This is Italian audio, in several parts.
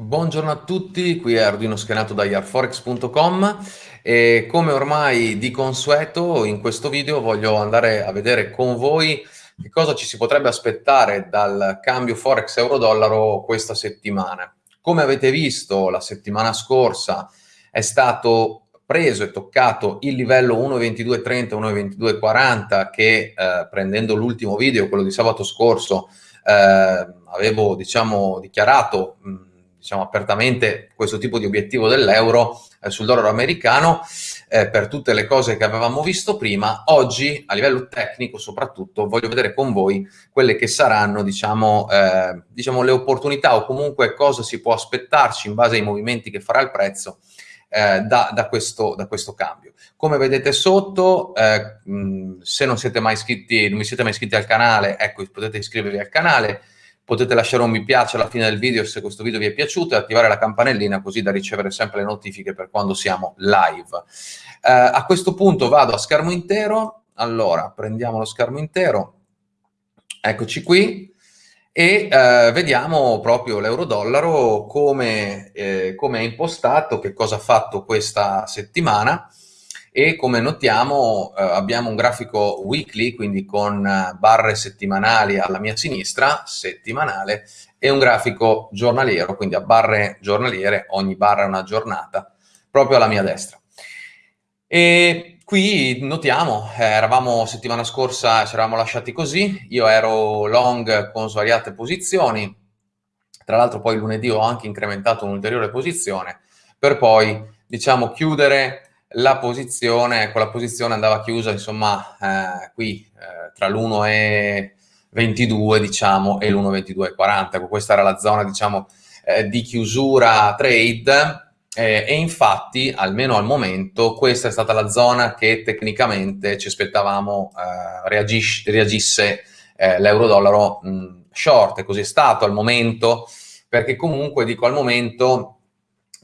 Buongiorno a tutti, qui è Arduino Schenato da yarforex.com e come ormai di consueto in questo video voglio andare a vedere con voi che cosa ci si potrebbe aspettare dal cambio forex euro-dollaro questa settimana. Come avete visto la settimana scorsa è stato preso e toccato il livello 1.2230, 1.2240 che eh, prendendo l'ultimo video, quello di sabato scorso, eh, avevo diciamo dichiarato mh, diciamo, apertamente questo tipo di obiettivo dell'euro eh, sul dollaro americano eh, per tutte le cose che avevamo visto prima. Oggi, a livello tecnico soprattutto, voglio vedere con voi quelle che saranno diciamo, eh, diciamo, le opportunità o comunque cosa si può aspettarci in base ai movimenti che farà il prezzo eh, da, da, questo, da, questo, cambio. Come vedete sotto, eh, mh, se non siete mai iscritti, non vi siete mai iscritti al canale, ecco, potete iscrivervi al canale, potete lasciare un mi piace alla fine del video se questo video vi è piaciuto e attivare la campanellina così da ricevere sempre le notifiche per quando siamo live. Eh, a questo punto vado a schermo intero, allora prendiamo lo schermo intero, eccoci qui, e eh, vediamo proprio l'euro-dollaro come, eh, come è impostato, che cosa ha fatto questa settimana e come notiamo eh, abbiamo un grafico weekly, quindi con eh, barre settimanali alla mia sinistra, settimanale, e un grafico giornaliero, quindi a barre giornaliere, ogni barra è una giornata, proprio alla mia destra. E qui notiamo, eh, eravamo settimana scorsa, ci eravamo lasciati così, io ero long con svariate posizioni, tra l'altro poi lunedì ho anche incrementato un'ulteriore posizione, per poi, diciamo, chiudere la posizione, quella posizione andava chiusa insomma eh, qui eh, tra l'1,22 diciamo e l'1,22,40, questa era la zona diciamo eh, di chiusura trade. Eh, e infatti almeno al momento questa è stata la zona che tecnicamente ci aspettavamo eh, reagisse eh, l'euro-dollaro short. E così è stato al momento perché comunque dico al momento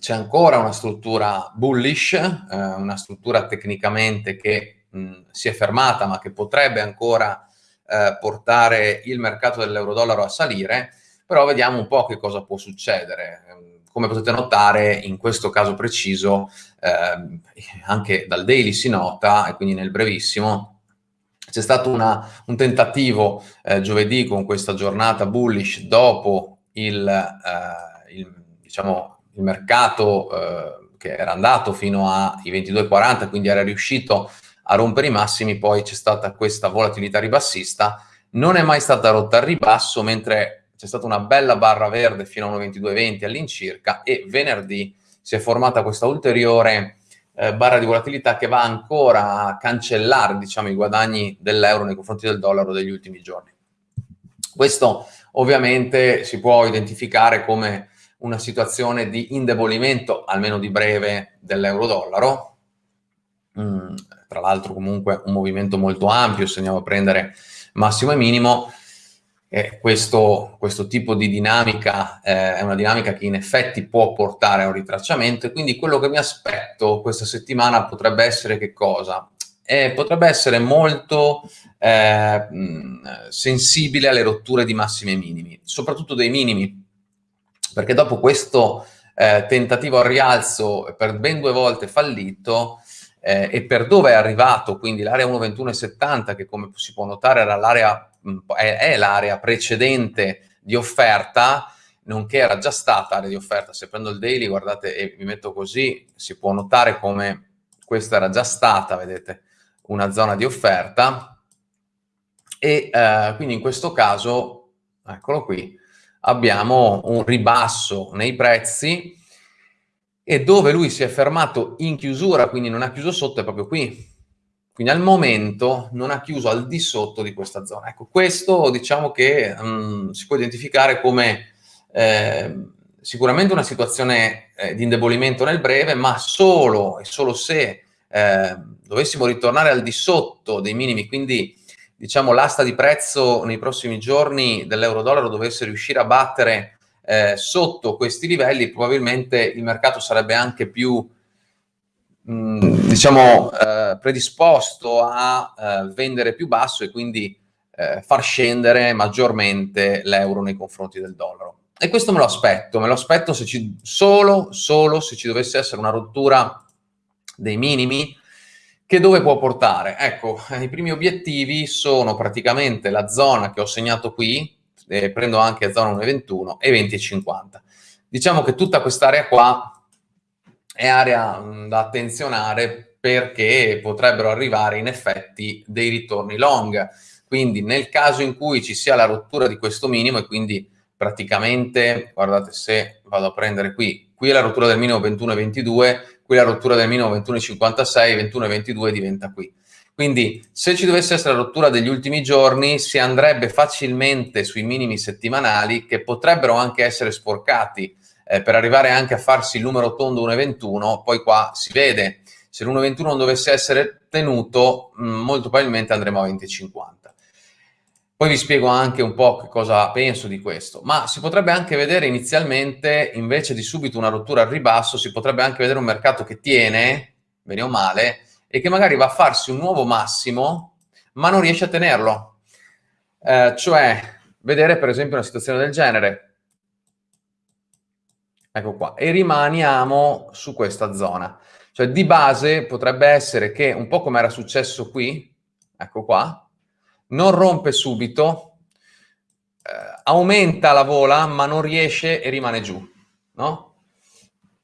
c'è ancora una struttura bullish, eh, una struttura tecnicamente che mh, si è fermata ma che potrebbe ancora eh, portare il mercato dell'euro-dollaro a salire, però vediamo un po' che cosa può succedere. Come potete notare, in questo caso preciso, eh, anche dal daily si nota, e quindi nel brevissimo, c'è stato una, un tentativo eh, giovedì con questa giornata bullish dopo il, eh, il diciamo, il mercato eh, che era andato fino ai 22,40, quindi era riuscito a rompere i massimi, poi c'è stata questa volatilità ribassista, non è mai stata rotta al ribasso, mentre c'è stata una bella barra verde fino a 1,2220 all'incirca e venerdì si è formata questa ulteriore eh, barra di volatilità che va ancora a cancellare diciamo, i guadagni dell'euro nei confronti del dollaro degli ultimi giorni. Questo ovviamente si può identificare come una situazione di indebolimento, almeno di breve, dell'euro-dollaro. Mm, tra l'altro comunque un movimento molto ampio, se andiamo a prendere massimo e minimo, e questo, questo tipo di dinamica eh, è una dinamica che in effetti può portare a un ritracciamento e quindi quello che mi aspetto questa settimana potrebbe essere che cosa? Eh, potrebbe essere molto eh, sensibile alle rotture di massimi e minimi, soprattutto dei minimi, perché dopo questo eh, tentativo al rialzo per ben due volte fallito eh, e per dove è arrivato, quindi l'area 1.21.70 che come si può notare era l'area, è, è l'area precedente di offerta, nonché era già stata area di offerta. Se prendo il daily, guardate, e mi metto così, si può notare come questa era già stata, vedete, una zona di offerta. E eh, quindi in questo caso, eccolo qui, abbiamo un ribasso nei prezzi e dove lui si è fermato in chiusura, quindi non ha chiuso sotto, è proprio qui. Quindi al momento non ha chiuso al di sotto di questa zona. Ecco, questo diciamo che um, si può identificare come eh, sicuramente una situazione eh, di indebolimento nel breve, ma solo e solo se eh, dovessimo ritornare al di sotto dei minimi, quindi diciamo, l'asta di prezzo nei prossimi giorni dell'euro-dollaro dovesse riuscire a battere eh, sotto questi livelli, probabilmente il mercato sarebbe anche più mm, diciamo, eh, predisposto a eh, vendere più basso e quindi eh, far scendere maggiormente l'euro nei confronti del dollaro. e questo me lo aspetto, me lo aspetto se ci, solo, solo se ci dovesse essere una rottura dei minimi, che dove può portare? Ecco, i primi obiettivi sono praticamente la zona che ho segnato qui, eh, prendo anche zona 1,21 e 20,50. Diciamo che tutta quest'area qua è area da attenzionare perché potrebbero arrivare in effetti dei ritorni long. Quindi nel caso in cui ci sia la rottura di questo minimo e quindi praticamente, guardate se vado a prendere qui, qui è la rottura del minimo 21,22, qui la rottura del minimo 21,56, 21,22 diventa qui. Quindi se ci dovesse essere la rottura degli ultimi giorni si andrebbe facilmente sui minimi settimanali che potrebbero anche essere sporcati eh, per arrivare anche a farsi il numero tondo 1,21, poi qua si vede, se l'1,21 non dovesse essere tenuto mh, molto probabilmente andremo a 20,50. Poi vi spiego anche un po' che cosa penso di questo, ma si potrebbe anche vedere inizialmente, invece di subito una rottura al ribasso, si potrebbe anche vedere un mercato che tiene, bene o male, e che magari va a farsi un nuovo massimo, ma non riesce a tenerlo. Eh, cioè, vedere per esempio una situazione del genere. Ecco qua. E rimaniamo su questa zona. Cioè, di base potrebbe essere che, un po' come era successo qui, ecco qua, non rompe subito, eh, aumenta la vola ma non riesce e rimane giù, no?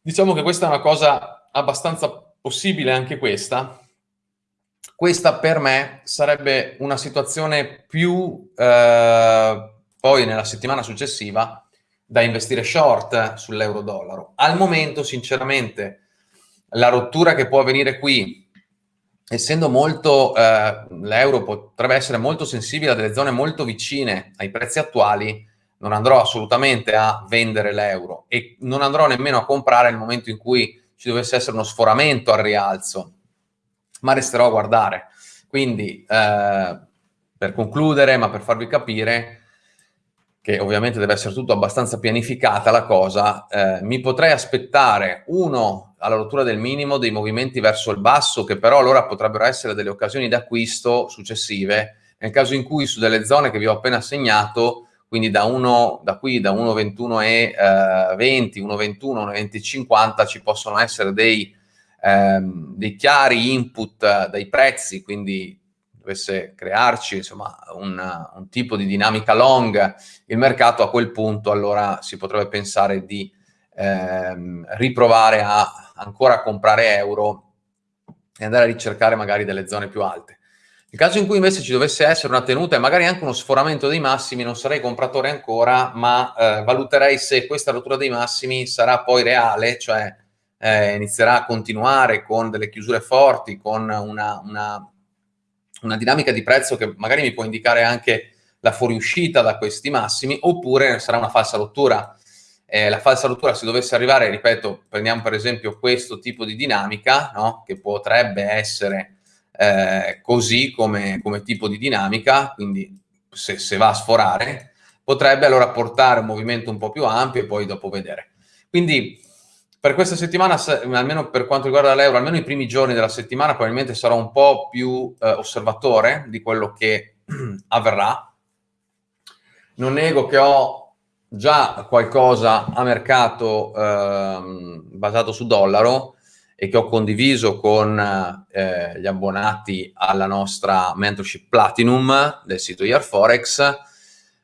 Diciamo che questa è una cosa abbastanza possibile anche questa. Questa per me sarebbe una situazione più, eh, poi nella settimana successiva, da investire short sull'euro-dollaro. Al momento, sinceramente, la rottura che può avvenire qui essendo molto, eh, l'euro potrebbe essere molto sensibile a delle zone molto vicine ai prezzi attuali, non andrò assolutamente a vendere l'euro e non andrò nemmeno a comprare nel momento in cui ci dovesse essere uno sforamento al rialzo, ma resterò a guardare. Quindi, eh, per concludere, ma per farvi capire, che ovviamente deve essere tutto abbastanza pianificata la cosa, eh, mi potrei aspettare, uno, alla rottura del minimo dei movimenti verso il basso che però allora potrebbero essere delle occasioni d'acquisto successive. Nel caso in cui su delle zone che vi ho appena segnato quindi da, 1, da qui da 1,21 e eh, 20, 1,21, 1,20,50 ci possono essere dei, ehm, dei chiari input dai prezzi, quindi dovesse crearci insomma, un, un, tipo di dinamica long, il mercato a quel punto allora si potrebbe pensare di ehm, riprovare a ancora comprare euro e andare a ricercare magari delle zone più alte. Nel caso in cui invece ci dovesse essere una tenuta e magari anche uno sforamento dei massimi, non sarei compratore ancora, ma eh, valuterei se questa rottura dei massimi sarà poi reale, cioè eh, inizierà a continuare con delle chiusure forti, con una, una, una dinamica di prezzo che magari mi può indicare anche la fuoriuscita da questi massimi, oppure sarà una falsa rottura eh, la falsa rottura se dovesse arrivare, ripeto, prendiamo per esempio questo tipo di dinamica, no? che potrebbe essere eh, così come, come, tipo di dinamica, quindi se, se, va a sforare, potrebbe allora portare un movimento un po' più ampio e poi dopo vedere. Quindi per questa settimana, almeno per quanto riguarda l'euro, almeno i primi giorni della settimana probabilmente sarò un po' più eh, osservatore di quello che avverrà. Non nego che ho già qualcosa a mercato ehm, basato su dollaro e che ho condiviso con eh, gli abbonati alla nostra mentorship Platinum del sito Forex,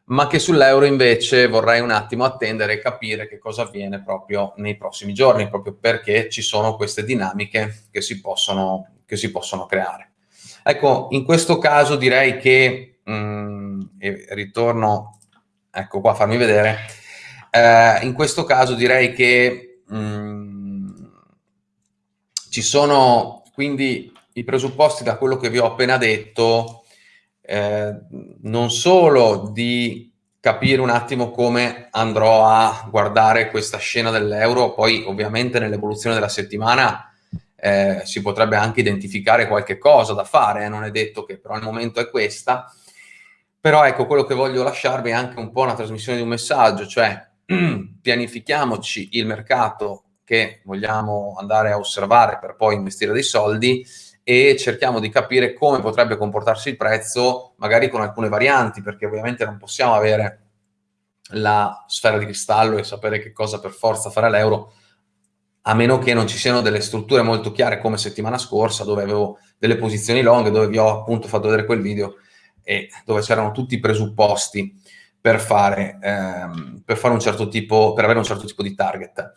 ma che sull'euro invece vorrei un attimo attendere e capire che cosa avviene proprio nei prossimi giorni, proprio perché ci sono queste dinamiche che si possono, che si possono creare. Ecco, in questo caso direi che, mh, mm, e ritorno ecco qua farmi vedere, eh, in questo caso direi che mh, mm, ci sono quindi i presupposti da quello che vi ho appena detto, eh, non solo di capire un attimo come andrò a guardare questa scena dell'euro, poi ovviamente nell'evoluzione della settimana eh, si potrebbe anche identificare qualche cosa da fare, eh, non è detto che però al momento è questa, però ecco, quello che voglio lasciarvi è anche un po' una trasmissione di un messaggio, cioè pianifichiamoci il mercato che vogliamo andare a osservare per poi investire dei soldi e cerchiamo di capire come potrebbe comportarsi il prezzo, magari con alcune varianti, perché ovviamente non possiamo avere la sfera di cristallo e sapere che cosa per forza fare l'euro, a meno che non ci siano delle strutture molto chiare come settimana scorsa, dove avevo delle posizioni long, dove vi ho appunto fatto vedere quel video e dove c'erano tutti i presupposti per fare, ehm, per fare un certo tipo, per avere un certo tipo di target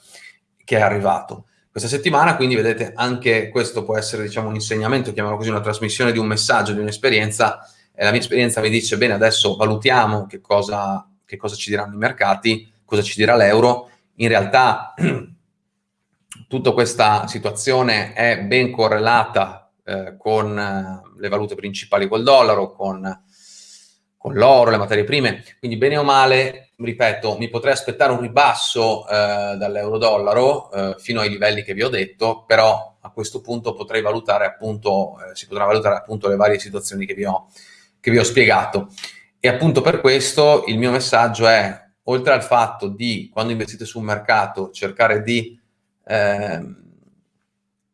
che è arrivato. Questa settimana, quindi, vedete, anche questo può essere, diciamo, un insegnamento, chiamiamolo così, una trasmissione di un messaggio, di un'esperienza, e la mia esperienza mi dice, bene, adesso valutiamo che cosa, che cosa ci diranno i mercati, cosa ci dirà l'euro. In realtà tutta questa situazione è ben correlata eh, con eh, le valute principali col dollaro, con, con l'oro, le materie prime, quindi bene o male, ripeto, mi potrei aspettare un ribasso eh, dall'euro-dollaro eh, fino ai livelli che vi ho detto, però a questo punto potrei valutare appunto, eh, si potrà valutare appunto le varie situazioni che vi, ho, che vi ho spiegato. E appunto per questo il mio messaggio è, oltre al fatto di, quando investite sul mercato, cercare di Ehm,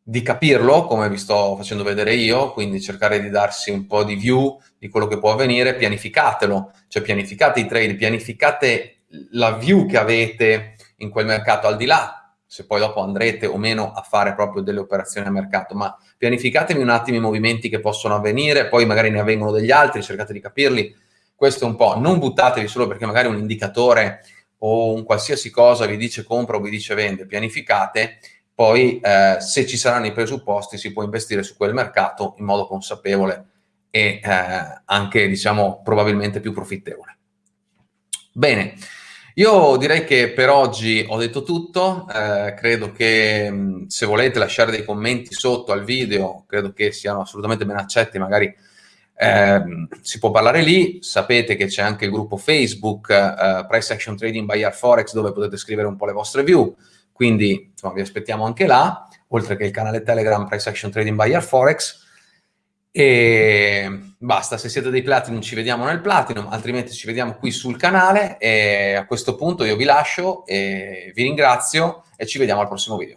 di capirlo, come vi sto facendo vedere io, quindi cercare di darsi un po' di view di quello che può avvenire, pianificatelo, cioè pianificate i trade, pianificate la view che avete in quel mercato al di là, se poi dopo andrete o meno a fare proprio delle operazioni a mercato, ma pianificatevi un attimo i movimenti che possono avvenire, poi magari ne avvengono degli altri, cercate di capirli, questo è un po', non buttatevi solo perché magari un indicatore o un qualsiasi cosa vi dice compra o vi dice vende, pianificate, poi eh, se ci saranno i presupposti si può investire su quel mercato in modo consapevole e eh, anche, diciamo, probabilmente più profittevole. Bene, io direi che per oggi ho detto tutto, eh, credo che mh, se volete lasciare dei commenti sotto al video, credo che siano assolutamente ben accetti, magari eh, si può parlare lì, sapete che c'è anche il gruppo Facebook eh, Price Action Trading by Air Forex dove potete scrivere un po' le vostre view, quindi insomma, vi aspettiamo anche là, oltre che il canale Telegram Price Action Trading Air Forex. E basta, se siete dei Platinum ci vediamo nel Platinum, altrimenti ci vediamo qui sul canale e a questo punto io vi lascio e vi ringrazio e ci vediamo al prossimo video.